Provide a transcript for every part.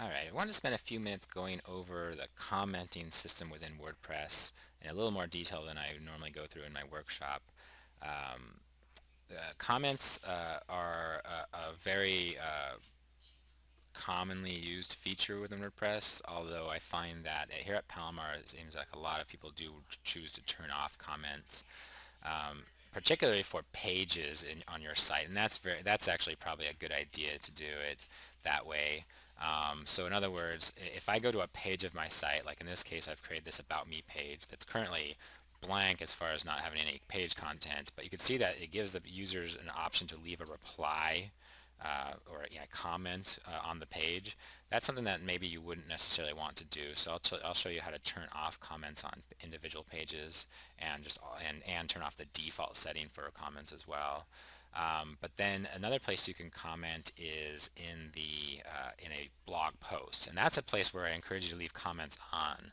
Alright, I want to spend a few minutes going over the commenting system within WordPress in a little more detail than I normally go through in my workshop. Um, comments uh, are a, a very uh, commonly used feature within WordPress, although I find that here at Palomar it seems like a lot of people do choose to turn off comments. Um, particularly for pages in, on your site and that's very that's actually probably a good idea to do it that way um, so in other words if I go to a page of my site like in this case I've created this about me page that's currently blank as far as not having any page content but you can see that it gives the users an option to leave a reply uh, or comment uh, on the page, that's something that maybe you wouldn't necessarily want to do. So I'll, I'll show you how to turn off comments on individual pages and just and, and turn off the default setting for comments as well. Um, but then another place you can comment is in the uh, in a blog post, and that's a place where I encourage you to leave comments on.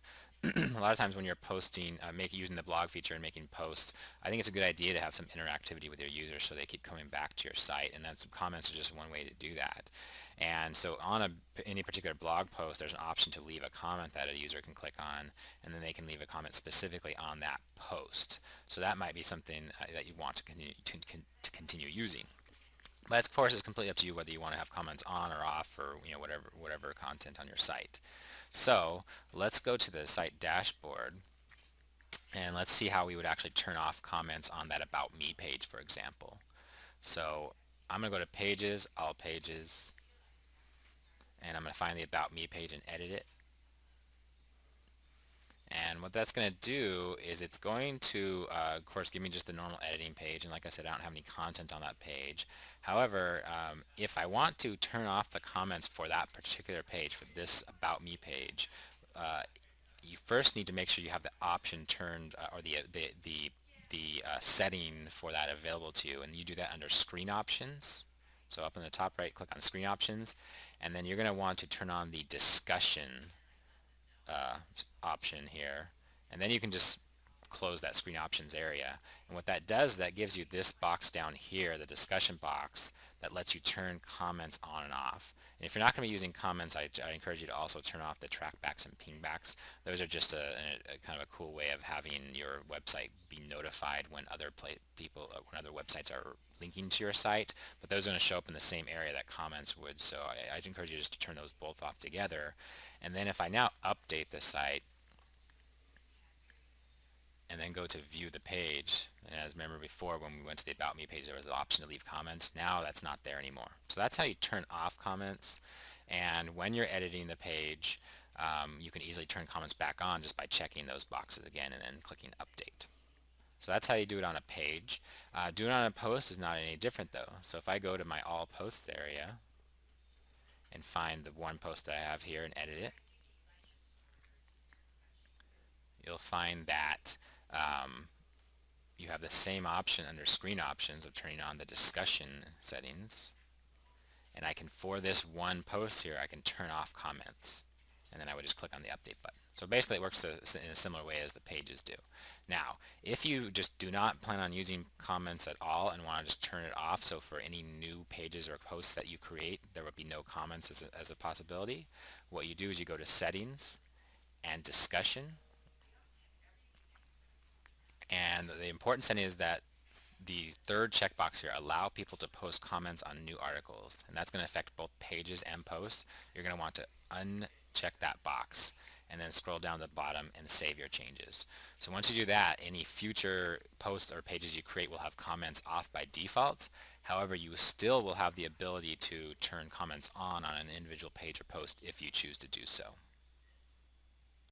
A lot of times when you're posting, uh, make, using the blog feature and making posts, I think it's a good idea to have some interactivity with your users so they keep coming back to your site and then some comments are just one way to do that. And so on a, any particular blog post, there's an option to leave a comment that a user can click on and then they can leave a comment specifically on that post. So that might be something uh, that you want to continue, to, to continue using. But of course, it's completely up to you whether you want to have comments on or off or you know whatever whatever content on your site. So let's go to the site dashboard and let's see how we would actually turn off comments on that About Me page, for example. So I'm going to go to Pages, All Pages, and I'm going to find the About Me page and edit it. And what that's going to do is it's going to, uh, of course, give me just the normal editing page. And like I said, I don't have any content on that page. However, um, if I want to turn off the comments for that particular page, for this About Me page, uh, you first need to make sure you have the option turned, uh, or the, the, the, the uh, setting for that available to you. And you do that under Screen Options. So up in the top right, click on Screen Options. And then you're going to want to turn on the Discussion uh, option here. And then you can just close that screen options area. And what that does that gives you this box down here the discussion box that lets you turn comments on and off. And if you're not going to be using comments I, I, encourage you to also turn off the trackbacks and pingbacks. Those are just a, a, a, kind of a cool way of having your website be notified when other people uh, when other websites are linking to your site but those are going to show up in the same area that comments would so I, I'd encourage you just to turn those both off together and then if I now update the site and then go to view the page. And as remember before when we went to the About Me page there was an option to leave comments. Now that's not there anymore. So that's how you turn off comments and when you're editing the page um, you can easily turn comments back on just by checking those boxes again and then clicking update. So that's how you do it on a page. Uh, doing it on a post is not any different though. So if I go to my all posts area and find the one post that I have here and edit it, you'll find that um, you have the same option under screen options of turning on the discussion settings and I can for this one post here I can turn off comments and then I would just click on the update button. So basically it works in a similar way as the pages do. Now if you just do not plan on using comments at all and want to just turn it off so for any new pages or posts that you create there would be no comments as a, as a possibility what you do is you go to settings and discussion and the important setting is that the third checkbox here, allow people to post comments on new articles. And that's going to affect both pages and posts. You're going to want to uncheck that box and then scroll down to the bottom and save your changes. So once you do that, any future posts or pages you create will have comments off by default. However, you still will have the ability to turn comments on on an individual page or post if you choose to do so.